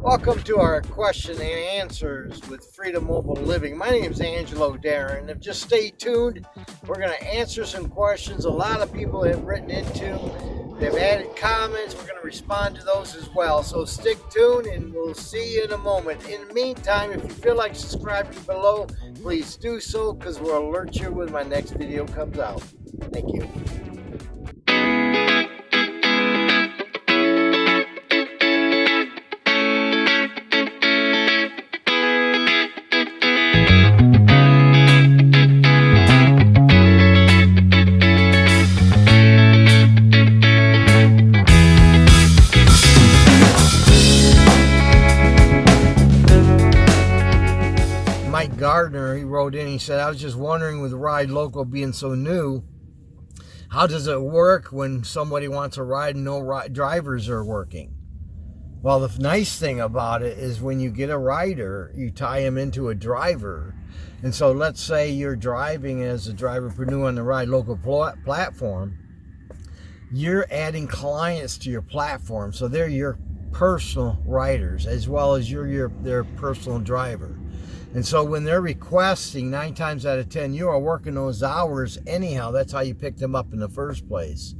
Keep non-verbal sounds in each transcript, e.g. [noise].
Welcome to our question and answers with Freedom Mobile Living. My name is Angelo Darren. If just stay tuned, we're going to answer some questions a lot of people have written into. They've added comments. We're going to respond to those as well. So stick tuned and we'll see you in a moment. In the meantime, if you feel like subscribing below, please do so because we'll alert you when my next video comes out. Thank you. He said, I was just wondering with Ride Local being so new, how does it work when somebody wants a ride and no ri drivers are working? Well, the nice thing about it is when you get a rider, you tie him into a driver. And so let's say you're driving as a driverpreneur on the Ride Local pl platform, you're adding clients to your platform. So they're your personal riders as well as you're your, their personal driver. And so when they're requesting, nine times out of 10, you are working those hours anyhow. That's how you picked them up in the first place.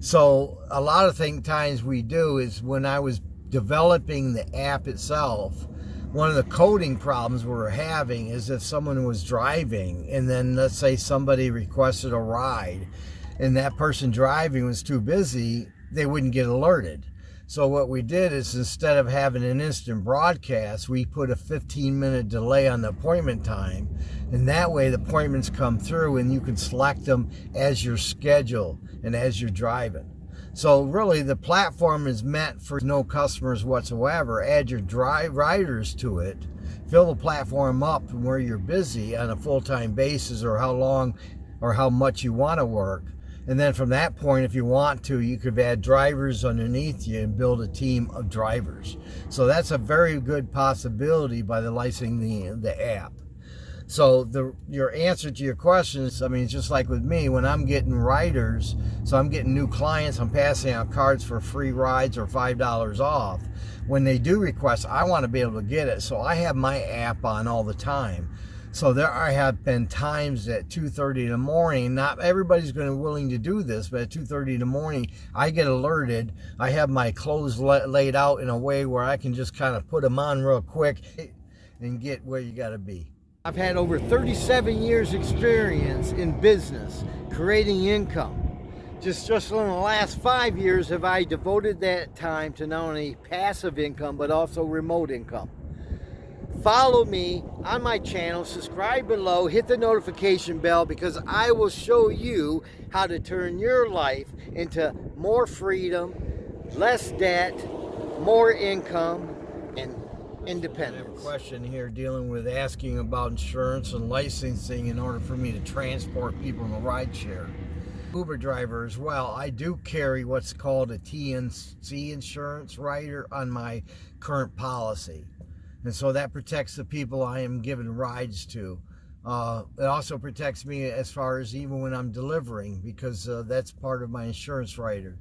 So a lot of thing, times we do is when I was developing the app itself, one of the coding problems we were having is if someone was driving and then let's say somebody requested a ride and that person driving was too busy, they wouldn't get alerted. So what we did is instead of having an instant broadcast, we put a 15 minute delay on the appointment time. And that way the appointments come through and you can select them as your schedule and as you're driving. So really the platform is meant for no customers whatsoever. Add your drive riders to it. Fill the platform up from where you're busy on a full-time basis or how long or how much you want to work and then from that point, if you want to, you could add drivers underneath you and build a team of drivers. So that's a very good possibility by the licensing the, the app. So the your answer to your questions, I mean, it's just like with me, when I'm getting riders, so I'm getting new clients, I'm passing out cards for free rides or $5 off. When they do request, I want to be able to get it. So I have my app on all the time. So there I have been times at 2.30 in the morning, not everybody's going to be willing to do this, but at 2.30 in the morning, I get alerted. I have my clothes laid out in a way where I can just kind of put them on real quick and get where you got to be. I've had over 37 years experience in business, creating income. Just, just in the last five years have I devoted that time to not only passive income, but also remote income follow me on my channel, subscribe below, hit the notification bell because I will show you how to turn your life into more freedom, less debt, more income, and independence. question here dealing with asking about insurance and licensing in order for me to transport people in a ride share. Uber driver as well. I do carry what's called a TNC insurance rider on my current policy. And so that protects the people I am giving rides to. Uh, it also protects me as far as even when I'm delivering because uh, that's part of my insurance rider.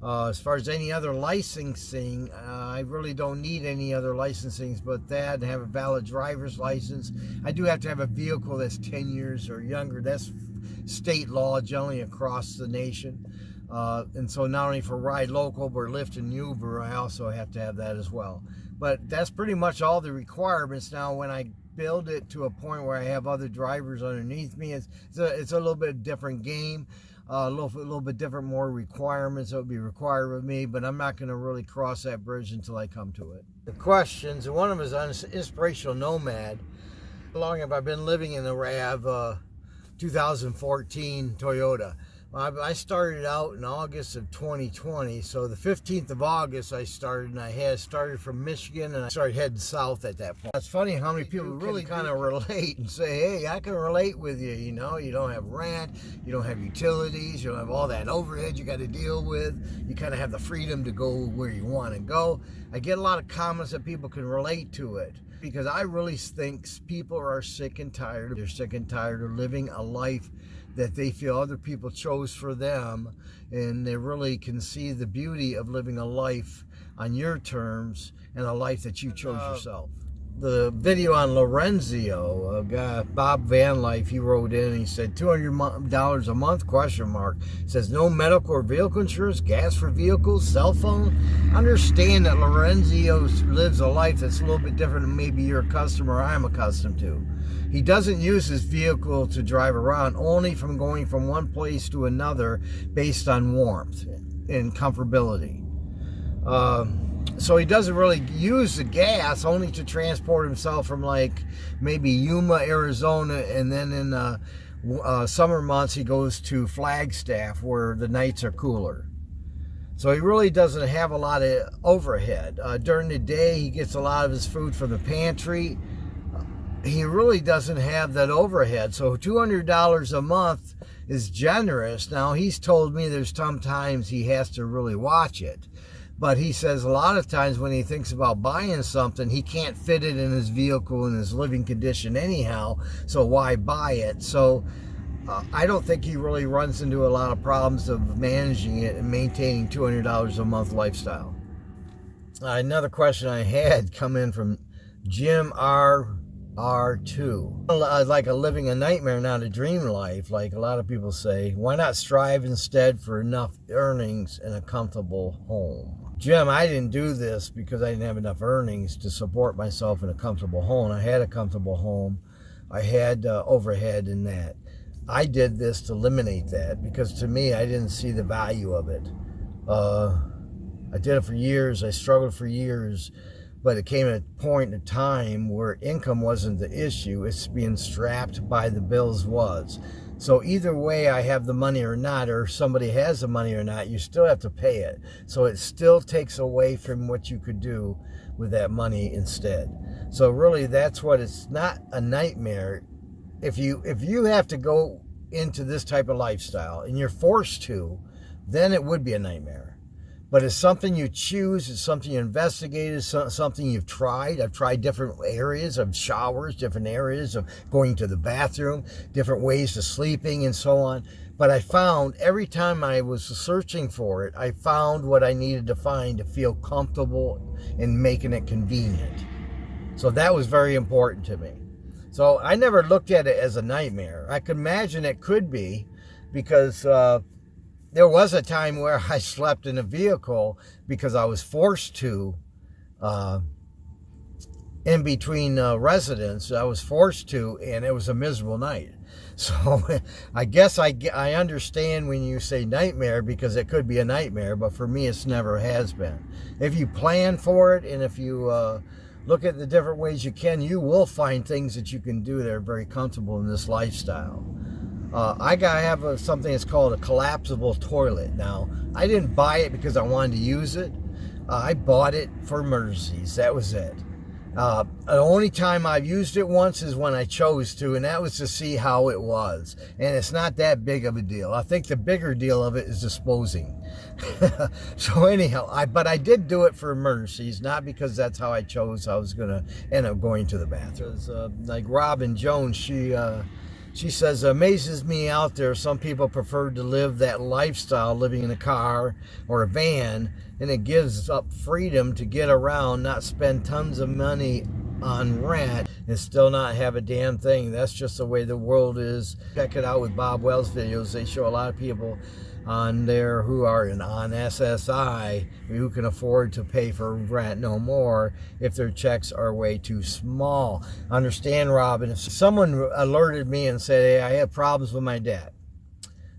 Uh, as far as any other licensing, uh, I really don't need any other licensings but that have a valid driver's license. I do have to have a vehicle that's 10 years or younger. That's state law generally across the nation. Uh, and so not only for Ride Local, but Lyft and Uber, I also have to have that as well. But that's pretty much all the requirements. Now, when I build it to a point where I have other drivers underneath me, it's, it's, a, it's a little bit different game. Uh, a little, a little bit different, more requirements that would be required of me, but I'm not going to really cross that bridge until I come to it. The questions, one of them is on inspirational nomad. How long have I been living in the RAV uh, 2014 Toyota? I started out in August of 2020. So the 15th of August I started and I had started from Michigan and I started heading south at that point. It's funny how many people really kind of relate and say, hey, I can relate with you. You know, you don't have rent, you don't have utilities, you don't have all that overhead you got to deal with. You kind of have the freedom to go where you want to go. I get a lot of comments that people can relate to it because I really think people are sick and tired. They're sick and tired of living a life that they feel other people chose for them and they really can see the beauty of living a life on your terms and a life that you chose yourself the video on Lorenzio, a guy, Bob Van Life, he wrote in he said $200 a month, question mark. Says no medical or vehicle insurance, gas for vehicles, cell phone. Understand that Lorenzio lives a life that's a little bit different than maybe you're customer I'm accustomed to. He doesn't use his vehicle to drive around, only from going from one place to another based on warmth and comfortability. Um, so he doesn't really use the gas only to transport himself from like maybe Yuma, Arizona, and then in uh, uh, summer months he goes to Flagstaff where the nights are cooler. So he really doesn't have a lot of overhead. Uh, during the day he gets a lot of his food from the pantry. He really doesn't have that overhead. So $200 a month is generous. Now he's told me there's sometimes he has to really watch it but he says a lot of times when he thinks about buying something, he can't fit it in his vehicle in his living condition anyhow. So why buy it? So uh, I don't think he really runs into a lot of problems of managing it and maintaining $200 a month lifestyle. Uh, another question I had come in from Jim R. R2. Like a living a nightmare, not a dream life, like a lot of people say. Why not strive instead for enough earnings and a comfortable home? Jim, I didn't do this because I didn't have enough earnings to support myself in a comfortable home. I had a comfortable home. I had uh, overhead in that. I did this to eliminate that because to me, I didn't see the value of it. Uh, I did it for years. I struggled for years, but it came at a point in time where income wasn't the issue. It's being strapped by the bills was. So either way, I have the money or not, or somebody has the money or not, you still have to pay it. So it still takes away from what you could do with that money instead. So really, that's what it's not a nightmare. If you if you have to go into this type of lifestyle and you're forced to, then it would be a nightmare but it's something you choose. It's something you investigate. It's something you've tried. I've tried different areas of showers, different areas of going to the bathroom, different ways of sleeping, and so on. But I found every time I was searching for it, I found what I needed to find to feel comfortable and making it convenient. So that was very important to me. So I never looked at it as a nightmare. I could imagine it could be because. Uh, there was a time where I slept in a vehicle because I was forced to uh, in between uh, residents. I was forced to, and it was a miserable night. [laughs] So I guess I, I understand when you say nightmare because it could be a nightmare, but for me, it's never has been. If you plan for it and if you uh, look at the different ways you can, you will find things that you can do that are very comfortable in this lifestyle. Uh, I gotta have a, something that's called a collapsible toilet. Now, I didn't buy it because I wanted to use it. Uh, I bought it for emergencies. That was it. Uh, the only time I've used it once is when I chose to, and that was to see how it was. And it's not that big of a deal. I think the bigger deal of it is disposing. [laughs] so anyhow, I but I did do it for emergencies, not because that's how I chose. I was gonna end up going to the bathroom. Uh, like Robin Jones, she uh, she says, amazes me out there. Some people prefer to live that lifestyle, living in a car or a van, and it gives up freedom to get around, not spend tons of money on rent, and still not have a damn thing. That's just the way the world is. Check it out with Bob Wells videos. They show a lot of people on there who are in, on SSI who can afford to pay for rent no more if their checks are way too small. Understand, Robin, if someone alerted me and said, hey, I have problems with my debt,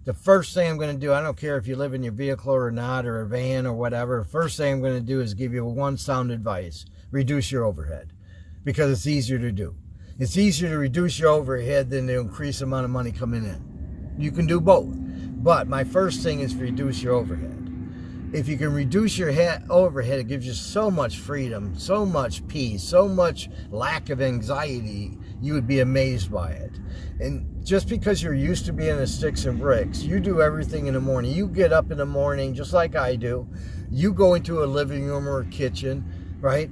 the first thing I'm going to do, I don't care if you live in your vehicle or not, or a van or whatever—the first thing I'm going to do is give you one sound advice. Reduce your overhead because it's easier to do. It's easier to reduce your overhead than to increase the amount of money coming in. You can do both. But my first thing is reduce your overhead. If you can reduce your overhead, it gives you so much freedom, so much peace, so much lack of anxiety. You would be amazed by it. And just because you're used to being in sticks and bricks, you do everything in the morning. You get up in the morning just like I do. You go into a living room or a kitchen, right?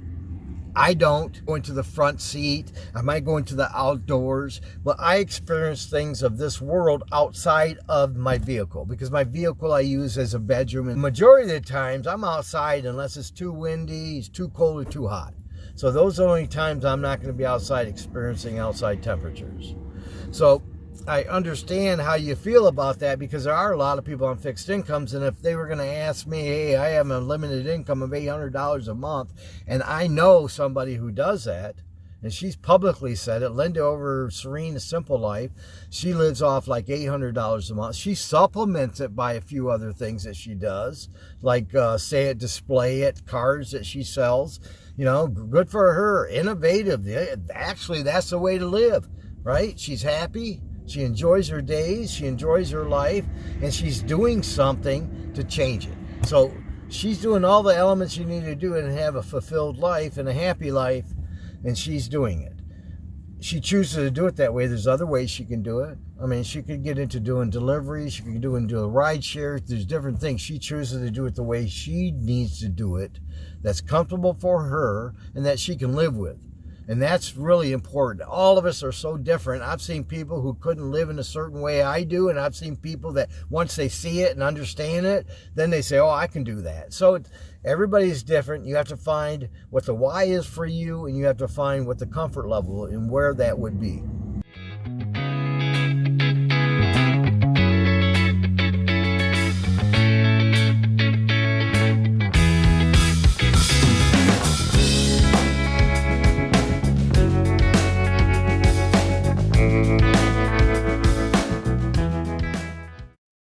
I don't go into the front seat. I might go into the outdoors, but I experience things of this world outside of my vehicle because my vehicle I use as a bedroom. And majority of the times I'm outside unless it's too windy, it's too cold or too hot. So those are the only times I'm not going to be outside experiencing outside temperatures. So I understand how you feel about that because there are a lot of people on fixed incomes. And if they were going to ask me, hey, I have a limited income of $800 a month, and I know somebody who does that, and she's publicly said it, Linda over Serene Simple Life, she lives off like $800 a month. She supplements it by a few other things that she does, like uh, say it, display it, cars that she sells. You know, good for her, innovative. Actually, that's the way to live, right? She's happy she enjoys her days, she enjoys her life, and she's doing something to change it. So she's doing all the elements you need to do and have a fulfilled life and a happy life, and she's doing it. She chooses to do it that way. There's other ways she can do it. I mean, she could get into doing deliveries, she could do into a ride share. There's different things. She chooses to do it the way she needs to do it, that's comfortable for her, and that she can live with. And that's really important. All of us are so different. I've seen people who couldn't live in a certain way I do, and I've seen people that once they see it and understand it, then they say, oh, I can do that. So everybody's different. You have to find what the why is for you, and you have to find what the comfort level and where that would be.